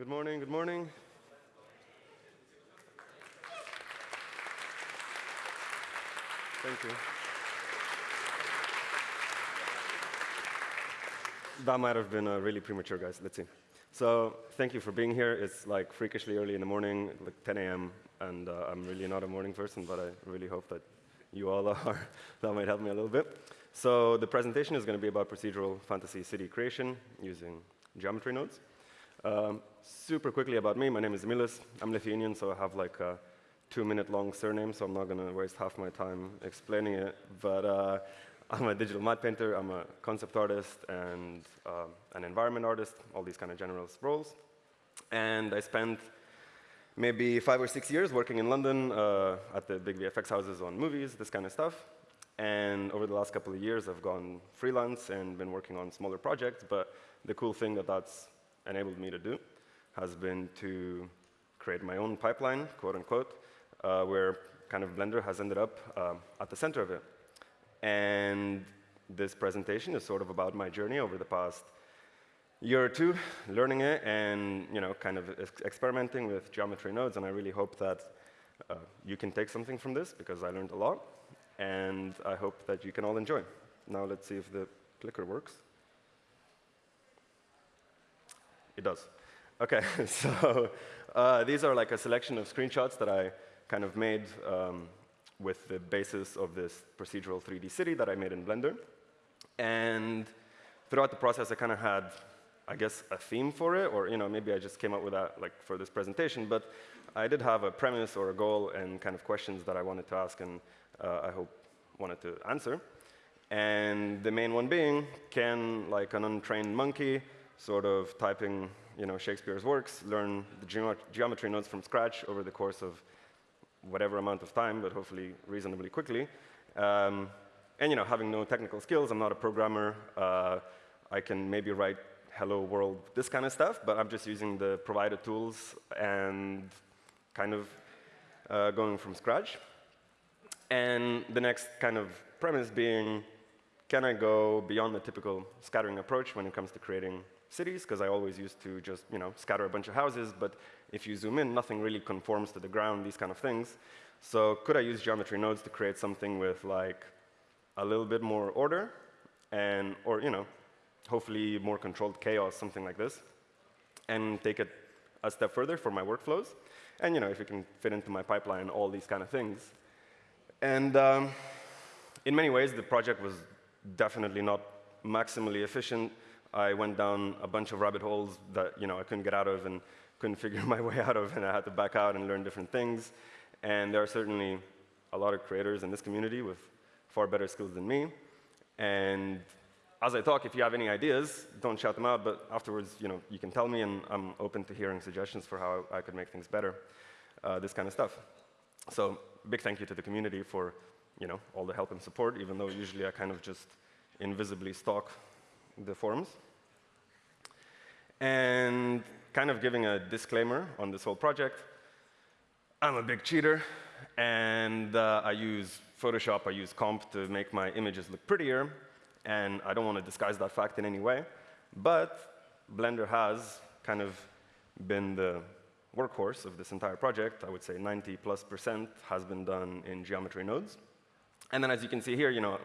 Good morning, good morning. Thank you. That might have been uh, really premature, guys. Let's see. So thank you for being here. It's like freakishly early in the morning, like 10 a.m., and uh, I'm really not a morning person, but I really hope that you all are. that might help me a little bit. So the presentation is going to be about procedural fantasy city creation using geometry nodes. Um, super quickly about me, my name is Emilis. I'm Lithuanian, so I have like a two-minute long surname, so I'm not going to waste half my time explaining it. But uh, I'm a digital matte painter, I'm a concept artist, and uh, an environment artist, all these kind of general roles. And I spent maybe five or six years working in London uh, at the big VFX houses on movies, this kind of stuff. And over the last couple of years, I've gone freelance and been working on smaller projects. But the cool thing that that's enabled me to do has been to create my own pipeline, quote unquote, uh, where kind of Blender has ended up uh, at the center of it. And this presentation is sort of about my journey over the past year or two, learning it and you know, kind of ex experimenting with geometry nodes. And I really hope that uh, you can take something from this, because I learned a lot. And I hope that you can all enjoy. Now let's see if the clicker works. It does. OK, so uh, these are like a selection of screenshots that I kind of made um, with the basis of this procedural 3D city that I made in Blender. And throughout the process, I kind of had, I guess, a theme for it, or you know, maybe I just came up with that like for this presentation. But I did have a premise or a goal and kind of questions that I wanted to ask, and uh, I hope wanted to answer. And the main one being, can like an untrained monkey sort of typing you know, Shakespeare's works, learn the geometry nodes from scratch over the course of whatever amount of time, but hopefully reasonably quickly. Um, and you know, having no technical skills, I'm not a programmer. Uh, I can maybe write hello world, this kind of stuff, but I'm just using the provided tools and kind of uh, going from scratch. And the next kind of premise being, can I go beyond the typical scattering approach when it comes to creating cities? Because I always used to just you know, scatter a bunch of houses, but if you zoom in, nothing really conforms to the ground, these kind of things. So could I use geometry nodes to create something with like a little bit more order and, or you know, hopefully more controlled chaos, something like this, and take it a step further for my workflows. And you know, if it can fit into my pipeline, all these kind of things. And um, in many ways, the project was definitely not maximally efficient. I went down a bunch of rabbit holes that you know I couldn't get out of, and couldn't figure my way out of, and I had to back out and learn different things. And there are certainly a lot of creators in this community with far better skills than me. And as I talk, if you have any ideas, don't shout them out, but afterwards, you know, you can tell me, and I'm open to hearing suggestions for how I could make things better, uh, this kind of stuff. So big thank you to the community for, you know, all the help and support, even though usually I kind of just invisibly stalk the forums. And kind of giving a disclaimer on this whole project. I'm a big cheater, and uh, I use Photoshop, I use comp to make my images look prettier, and I don't want to disguise that fact in any way. But Blender has kind of been the workhorse of this entire project. I would say 90 plus percent has been done in geometry nodes. And then as you can see here, you know,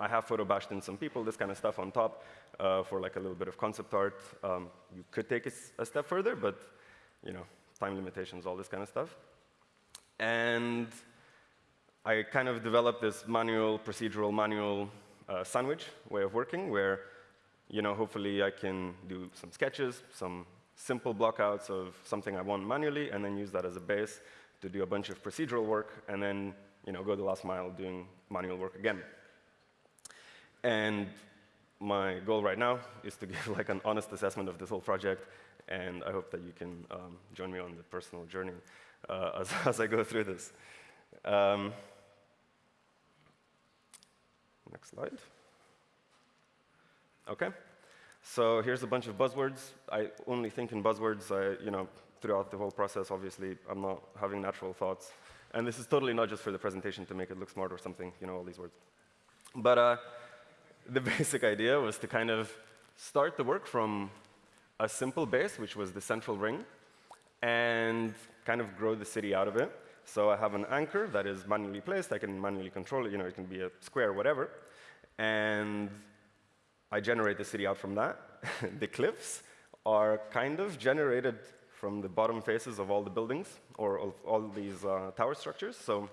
I have photo bashed in some people, this kind of stuff on top uh, for like a little bit of concept art. Um, you could take it a step further, but you know, time limitations, all this kind of stuff. And I kind of developed this manual, procedural manual uh, sandwich way of working where you know, hopefully I can do some sketches, some simple blockouts of something I want manually, and then use that as a base to do a bunch of procedural work, and then you know, go the last mile doing manual work again. And my goal right now is to give like an honest assessment of this whole project, and I hope that you can um, join me on the personal journey uh, as, as, I go through this. Um, next slide. OK. So here's a bunch of buzzwords. I only think in buzzwords. I, you know, throughout the whole process, obviously, I'm not having natural thoughts. And this is totally not just for the presentation to make it look smart or something, you know, all these words. But uh, the basic idea was to kind of start the work from a simple base, which was the central ring, and kind of grow the city out of it. So I have an anchor that is manually placed. I can manually control it. You know, it can be a square, whatever. And I generate the city out from that. the cliffs are kind of generated from the bottom faces of all the buildings or of all these uh, tower structures. So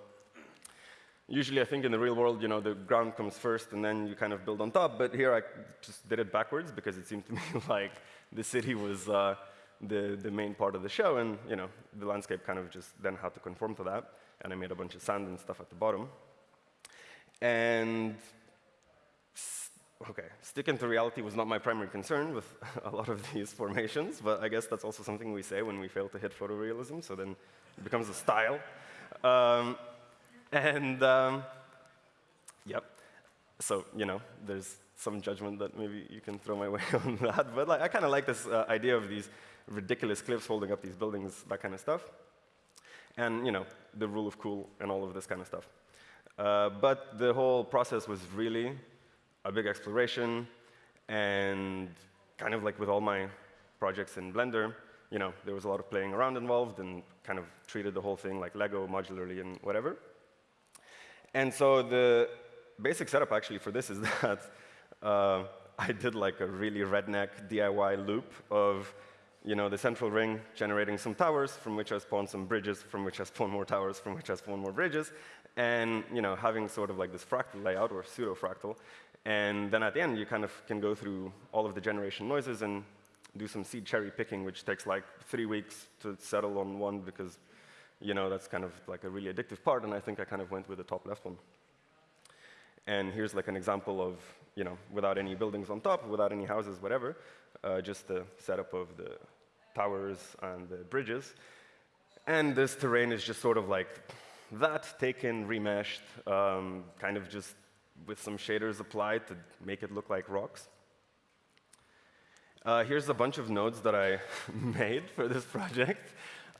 usually I think in the real world, you know, the ground comes first and then you kind of build on top. But here I just did it backwards because it seemed to me like the city was uh, the, the main part of the show. And, you know, the landscape kind of just then had to conform to that. And I made a bunch of sand and stuff at the bottom. And okay, sticking to reality was not my primary concern with a lot of these formations, but I guess that's also something we say when we fail to hit photorealism, so then it becomes a style. Um, and um, yep, so you know, there's some judgment that maybe you can throw my way on that, but like, I kind of like this uh, idea of these ridiculous cliffs holding up these buildings, that kind of stuff, and you know, the rule of cool and all of this kind of stuff. Uh, but the whole process was really a big exploration, and kind of like with all my projects in Blender, you know, there was a lot of playing around involved and kind of treated the whole thing like Lego modularly and whatever. And so the basic setup actually for this is that uh, I did like a really redneck DIY loop of you know, the central ring generating some towers from which I spawn some bridges, from which I spawn more towers, from which I spawn more bridges, and you know, having sort of like this fractal layout or pseudo-fractal. And then at the end, you kind of can go through all of the generation noises and do some seed cherry picking, which takes like three weeks to settle on one because, you know, that's kind of like a really addictive part. And I think I kind of went with the top left one. And here's like an example of, you know, without any buildings on top, without any houses, whatever, uh, just the setup of the towers and the bridges. And this terrain is just sort of like that, taken, remeshed, um, kind of just with some shaders applied to make it look like rocks. Uh, here's a bunch of nodes that I made for this project.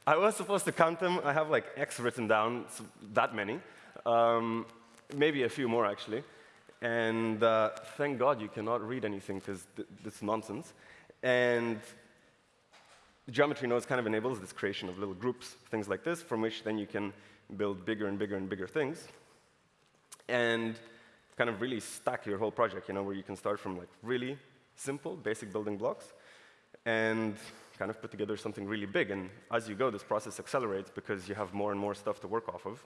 I was supposed to count them. I have like X written down, so that many. Um, maybe a few more, actually. And uh, thank God you cannot read anything because th it's nonsense. And geometry nodes kind of enables this creation of little groups, things like this, from which then you can build bigger and bigger and bigger things. And kind of really stack your whole project, you know, where you can start from like really simple, basic building blocks and kind of put together something really big. And as you go, this process accelerates because you have more and more stuff to work off of.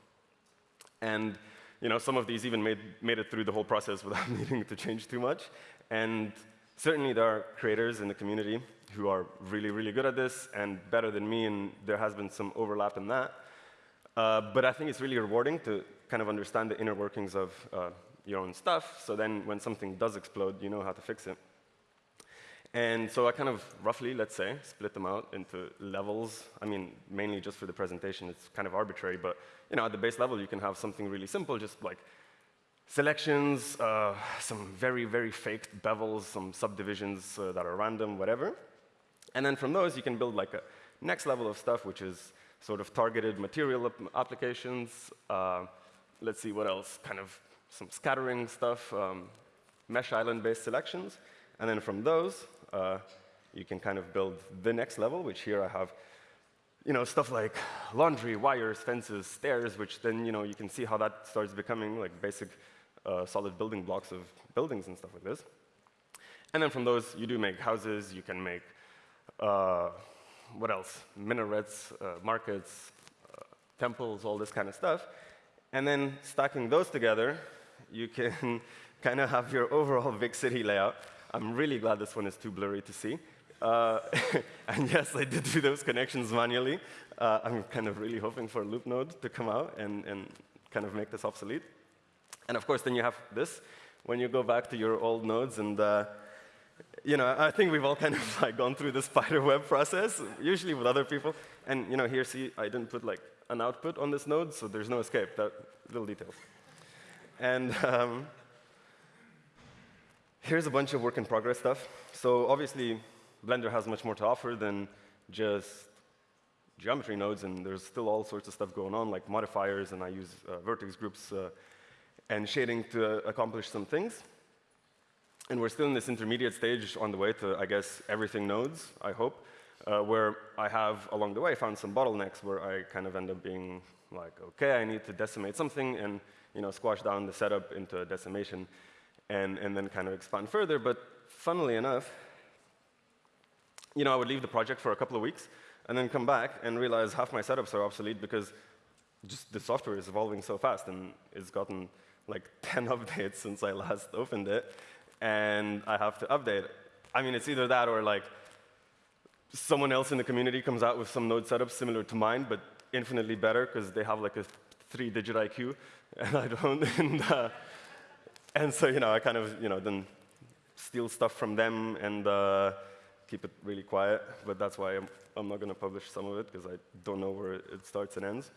And you know, some of these even made, made it through the whole process without needing to change too much. And certainly there are creators in the community who are really, really good at this and better than me, and there has been some overlap in that. Uh, but I think it's really rewarding to kind of understand the inner workings of uh, your own stuff, so then when something does explode, you know how to fix it. And so I kind of roughly, let's say, split them out into levels. I mean, mainly just for the presentation, it's kind of arbitrary, but you know, at the base level, you can have something really simple, just like selections, uh, some very, very faked bevels, some subdivisions uh, that are random, whatever. And then from those, you can build like a next level of stuff, which is sort of targeted material applications. Uh, let's see what else, kind of some scattering stuff, um, mesh island-based selections. And then from those, uh, you can kind of build the next level, which here I have you know, stuff like laundry, wires, fences, stairs, which then you, know, you can see how that starts becoming like basic uh, solid building blocks of buildings and stuff like this. And then from those, you do make houses, you can make, uh, what else? Minarets, uh, markets, uh, temples, all this kind of stuff. And then stacking those together, you can kind of have your overall big city layout. I'm really glad this one is too blurry to see. Uh, and yes, I did do those connections manually. Uh, I'm kind of really hoping for a loop node to come out and, and kind of make this obsolete. And of course, then you have this. When you go back to your old nodes and uh, you know, I think we've all kind of like gone through the spider web process, usually with other people. And you know, here, see, I didn't put like an output on this node, so there's no escape. That little details. And um, here's a bunch of work in progress stuff. So obviously, Blender has much more to offer than just geometry nodes, and there's still all sorts of stuff going on, like modifiers, and I use uh, vertex groups uh, and shading to accomplish some things. And we're still in this intermediate stage on the way to, I guess, everything nodes, I hope. uh, where I have, along the way, found some bottlenecks where I kind of end up being like, OK, I need to decimate something and you know, squash down the setup into a decimation and, and then kind of expand further. But funnily enough, you know, I would leave the project for a couple of weeks and then come back and realize half my setups are obsolete because just the software is evolving so fast and it's gotten like 10 updates since I last opened it, and I have to update. I mean, it's either that or like someone else in the community comes out with some node setup similar to mine, but infinitely better because they have like a three-digit IQ, and I don't. and, uh, and so, you know, I kind of, you know, then steal stuff from them and uh, keep it really quiet. But that's why I'm, I'm not going to publish some of it because I don't know where it starts and ends.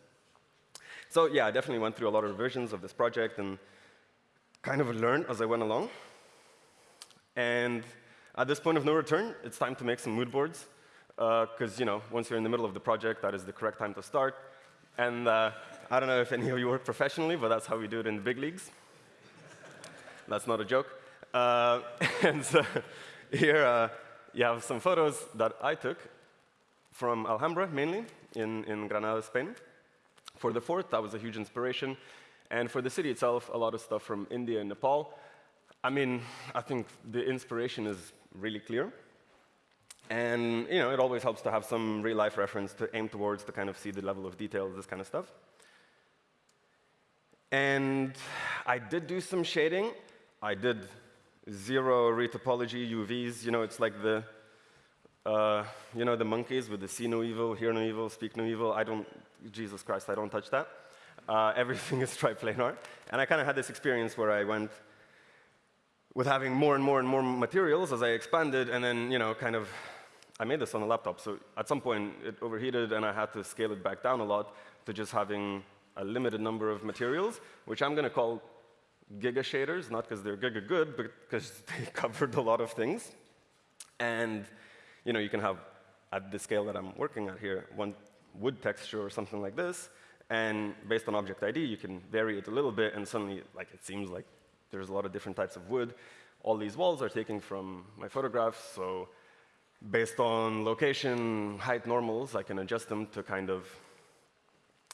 So yeah, I definitely went through a lot of revisions of this project and kind of learned as I went along. And at this point of no return, it's time to make some mood boards. Because uh, you know, once you're in the middle of the project, that is the correct time to start. And uh, I don't know if any of you work professionally, but that's how we do it in the big leagues. That's not a joke. Uh, and so here uh, you have some photos that I took from Alhambra, mainly, in, in Granada, Spain. For the fort, that was a huge inspiration. And for the city itself, a lot of stuff from India and Nepal. I mean, I think the inspiration is really clear. And you know, it always helps to have some real-life reference to aim towards to kind of see the level of detail, this kind of stuff. And I did do some shading. I did zero retopology, UVs. You know, it's like the, uh, you know, the monkeys with the see no evil, hear no evil, speak no evil. I don't Jesus Christ, I don't touch that. Uh, everything is triplanar. And I kind of had this experience where I went with having more and more and more materials as I expanded, and then, you know, kind of, I made this on a laptop, so at some point it overheated, and I had to scale it back down a lot to just having a limited number of materials, which I'm going to call giga shaders, not because they're giga good, but because they covered a lot of things. And, you know, you can have, at the scale that I'm working at here, one wood texture or something like this, and based on object ID, you can vary it a little bit, and suddenly, like, it seems like there's a lot of different types of wood. All these walls are taken from my photographs, so based on location, height normals, I can adjust them to kind of,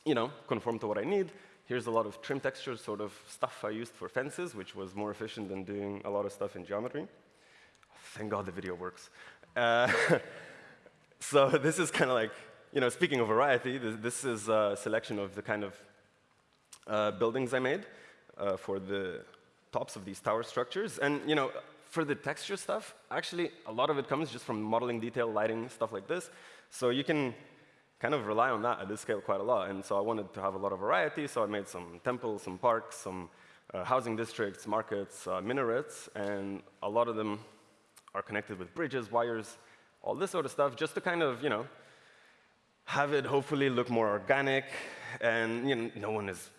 you know, conform to what I need. Here's a lot of trim textures, sort of stuff I used for fences, which was more efficient than doing a lot of stuff in geometry. Thank God the video works. Uh, so this is kind of like you know, speaking of variety, this, this, is a selection of the kind of uh, buildings I made uh, for the tops of these tower structures. And you know, for the texture stuff, actually, a lot of it comes just from modeling detail, lighting, stuff like this. So you can kind of rely on that at this scale quite a lot. And so I wanted to have a lot of variety, so I made some temples, some parks, some uh, housing districts, markets, uh, minarets, and a lot of them are connected with bridges, wires, all this sort of stuff, just to kind of, you know, have it hopefully look more organic, and you know, no one is,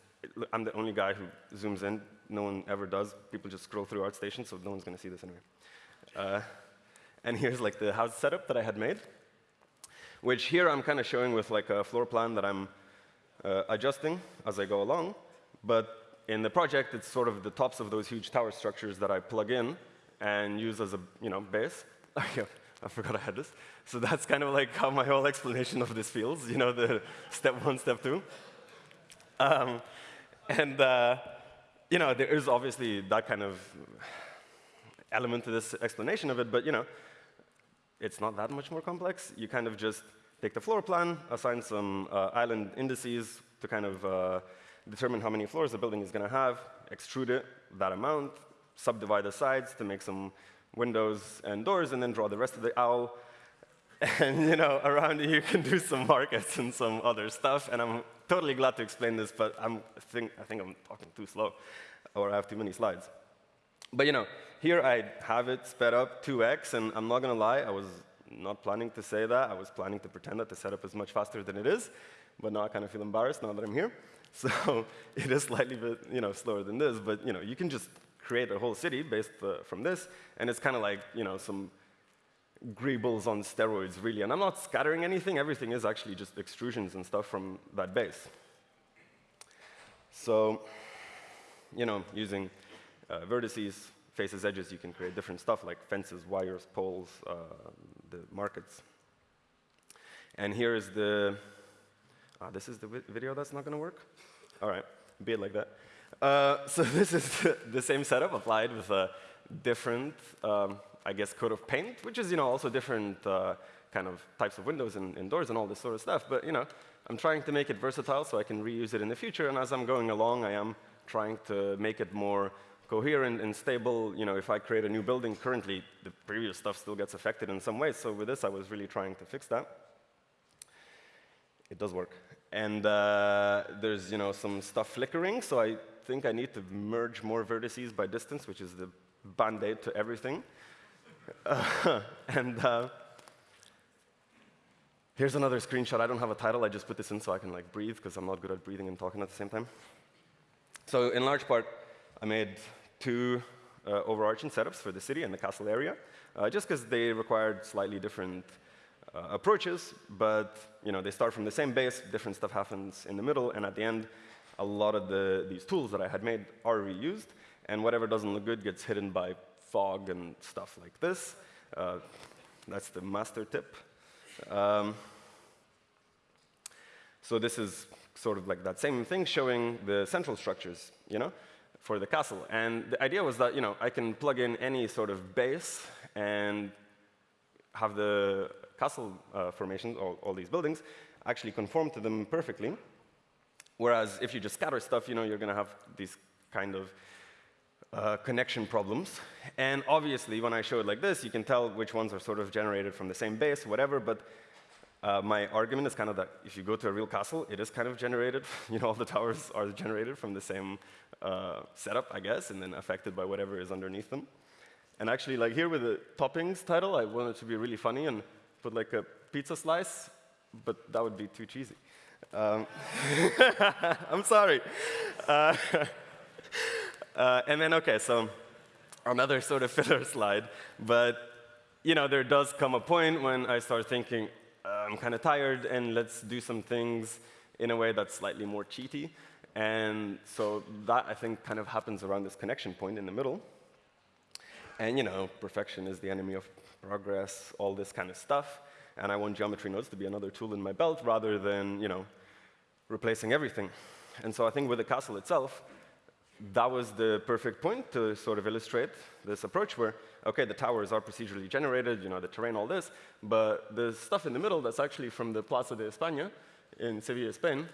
I'm the only guy who zooms in. No one ever does. People just scroll through ArtStation, so no one's going to see this anyway. Uh, and here's like the house setup that I had made, which here I'm kind of showing with like a floor plan that I'm uh, adjusting as I go along. But in the project, it's sort of the tops of those huge tower structures that I plug in and use as a you know, base. I forgot I had this. So that's kind of like how my whole explanation of this feels, you know, the step one, step two. Um, and, uh, you know, there is obviously that kind of element to this explanation of it, but, you know, it's not that much more complex. You kind of just take the floor plan, assign some uh, island indices to kind of uh, determine how many floors the building is going to have, extrude it that amount, subdivide the sides to make some windows and doors, and then draw the rest of the owl. And you know, around you, you can do some markets and some other stuff. And I'm totally glad to explain this, but I'm, think, I think I'm talking too slow, or I have too many slides. But you know, here I have it sped up 2x, and I'm not going to lie, I was not planning to say that. I was planning to pretend that the setup is much faster than it is, but now I kind of feel embarrassed now that I'm here. So it is slightly bit, you know, slower than this, but you know, you can just create a whole city based uh, from this, and it's kind of like you know some greebles on steroids, really. And I'm not scattering anything. Everything is actually just extrusions and stuff from that base. So, you know, using uh, vertices, faces, edges, you can create different stuff like fences, wires, poles, uh, the markets. And here is the, ah, this is the video that's not going to work? All right, be it like that. Uh, so this is the, the, same setup applied with a different, um, I guess, coat of paint, which is, you know, also different uh, kind of types of windows and, and, doors and all this sort of stuff. But, you know, I'm trying to make it versatile so I can reuse it in the future. And as I'm going along, I am trying to make it more coherent and stable. You know, if I create a new building, currently the previous stuff still gets affected in some ways. So with this, I was really trying to fix that. It does work. And uh, there's, you know, some stuff flickering. So I think I need to merge more vertices by distance, which is the band-aid to everything. Uh, and uh, here's another screenshot. I don't have a title. I just put this in so I can like breathe, because I'm not good at breathing and talking at the same time. So in large part, I made two uh, overarching setups for the city and the castle area, uh, just because they required slightly different uh, approaches, but you know, they start from the same base, different stuff happens in the middle, and at the end, a lot of the, these tools that I had made are reused, and whatever doesn't look good gets hidden by fog and stuff like this. Uh, that's the master tip. Um, so this is sort of like that same thing showing the central structures, you know, for the castle. And the idea was that, you know, I can plug in any sort of base and have the castle uh, formations, all, all these buildings, actually conform to them perfectly. Whereas if you just scatter stuff, you know, you're going to have these kind of uh, connection problems. And obviously, when I show it like this, you can tell which ones are sort of generated from the same base, whatever, but uh, my argument is kind of that if you go to a real castle, it is kind of generated, you know, all the towers are generated from the same uh, setup, I guess, and then affected by whatever is underneath them. And actually, like here with the toppings title, I wanted to be really funny and put like a pizza slice, but that would be too cheesy. Um, I'm sorry. Uh, uh, and then, OK, so another sort of filler slide. But you know, there does come a point when I start thinking, I'm kind of tired, and let's do some things in a way that's slightly more cheaty. And so that, I think, kind of happens around this connection point in the middle. And you know, perfection is the enemy of progress, all this kind of stuff and I want geometry nodes to be another tool in my belt rather than, you know, replacing everything. And so I think with the castle itself, that was the perfect point to sort of illustrate this approach where, OK, the towers are procedurally generated, you know, the terrain, all this, but the stuff in the middle that's actually from the Plaza de España in Sevilla, Spain,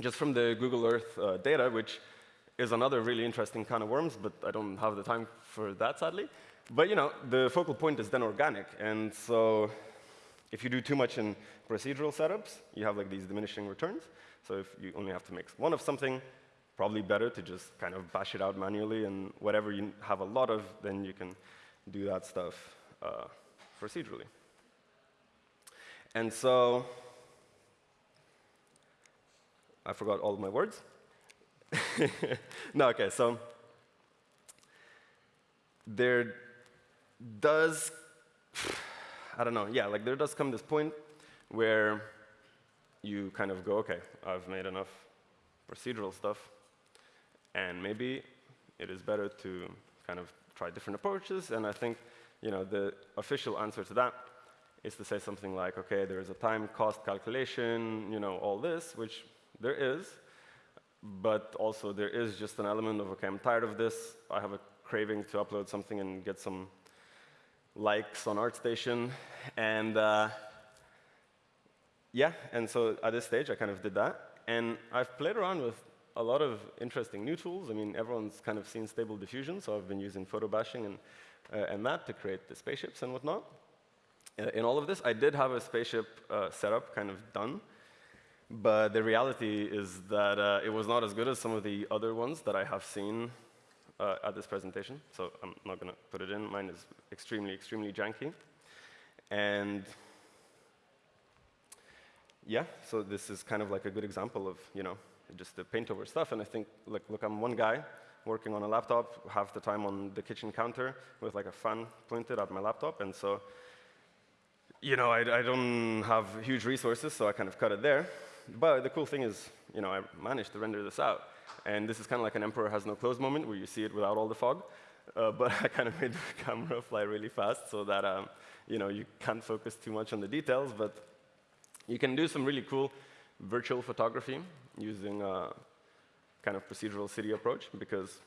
just from the Google Earth uh, data, which is another really interesting kind of worms, but I don't have the time for that, sadly. But you know, the focal point is then organic, and so if you do too much in procedural setups, you have like these diminishing returns. So if you only have to make one of something, probably better to just kind of bash it out manually, and whatever you have a lot of, then you can do that stuff uh, procedurally. And so I forgot all of my words. no, OK, so there does I don't know, yeah, like there does come this point where you kind of go, OK, I've made enough procedural stuff, and maybe it is better to kind of try different approaches. And I think you know, the official answer to that is to say something like, OK, there is a time cost calculation, you know, all this, which there is. But also there is just an element of, OK, I'm tired of this. I have a craving to upload something and get some likes on ArtStation. And uh, yeah, and so at this stage, I kind of did that. And I've played around with a lot of interesting new tools. I mean, everyone's kind of seen stable diffusion, so I've been using photo bashing and, uh, and that to create the spaceships and whatnot. Uh, in all of this, I did have a spaceship uh, setup kind of done, but the reality is that uh, it was not as good as some of the other ones that I have seen uh, at this presentation, so I'm not going to put it in. Mine is extremely, extremely janky. And yeah, so this is kind of like a good example of, you know, just the paint over stuff. And I think, look, look, I'm one guy working on a laptop, half the time on the kitchen counter with like a fan pointed at my laptop. And so, you know, I, I don't have huge resources, so I kind of cut it there. But the cool thing is, you know, I managed to render this out. And this is kind of like an emperor has no clothes moment where you see it without all the fog. Uh, but I kind of made the camera fly really fast so that um, you know you can't focus too much on the details. But You can do some really cool virtual photography using a kind of procedural city approach because,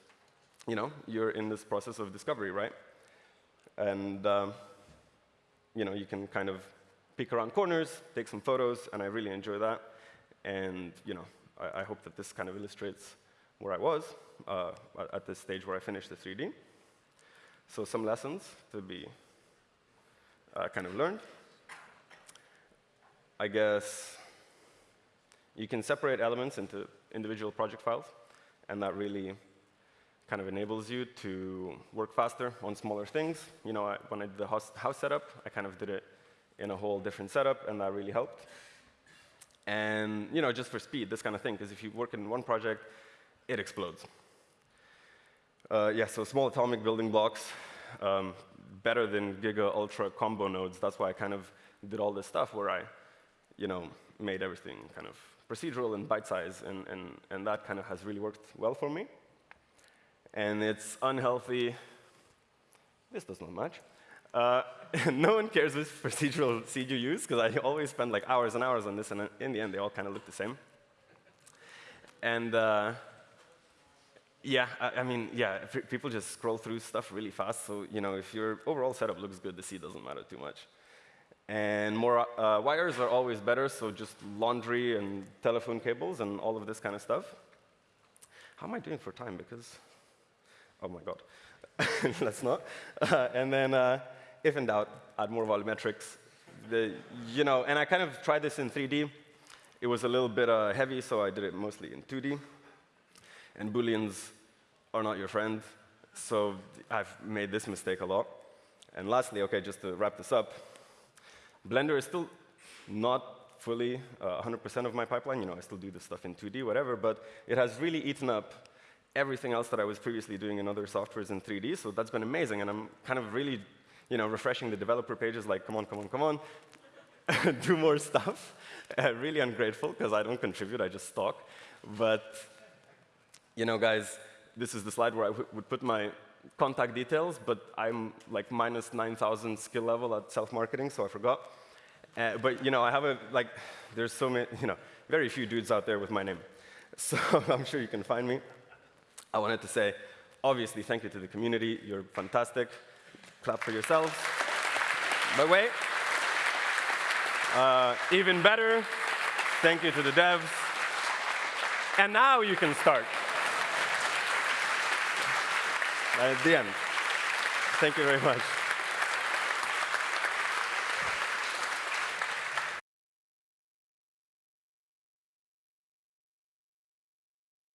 you know, you're in this process of discovery, right? And, um, you know, you can kind of peek around corners, take some photos, and I really enjoy that. And, you know, I, I hope that this kind of illustrates where I was uh, at this stage where I finished the 3D. So some lessons to be uh, kind of learned. I guess you can separate elements into individual project files, and that really kind of enables you to work faster on smaller things. You know, I, when I did the house, house setup, I kind of did it in a whole different setup, and that really helped. And you know, just for speed, this kind of thing, because if you work in one project, it explodes. Uh, yeah, so small atomic building blocks, um, better than giga ultra combo nodes. That's why I kind of did all this stuff where I, you know, made everything kind of procedural and bite size, and, and, and that kind of has really worked well for me. And it's unhealthy. This does not match. Uh, no one cares which procedural seed you use, because I always spend like hours and hours on this, and in the end, they all kind of look the same. And uh, yeah, I, I, mean, yeah, people just scroll through stuff really fast. So you know, if your overall setup looks good, the seed doesn't matter too much. And more uh, wires are always better, so just laundry and telephone cables and all of this kind of stuff. How am I doing for time? Because, oh my god, let's not. Uh, and then, uh, if in doubt, add more volumetrics. The, you know, and I kind of tried this in 3D. It was a little bit uh, heavy, so I did it mostly in 2D. And booleans are not your friend, so I've made this mistake a lot. And lastly, okay, just to wrap this up, Blender is still not fully 100% uh, of my pipeline. You know, I still do this stuff in 2D, whatever, but it has really eaten up everything else that I was previously doing in other softwares in 3D, so that's been amazing, and I'm kind of really, you know, refreshing the developer pages like, come on, come on, come on, do more stuff. Uh, really ungrateful, because I don't contribute, I just talk. But, you know, guys, this is the slide where I would put my contact details, but I'm like minus 9,000 skill level at self-marketing, so I forgot. Uh, but you know, I have a like, there's so many, you know, very few dudes out there with my name, so I'm sure you can find me. I wanted to say, obviously, thank you to the community. You're fantastic. Clap for yourselves. But wait, uh, even better, thank you to the devs. And now you can start at the end. Thank you very much.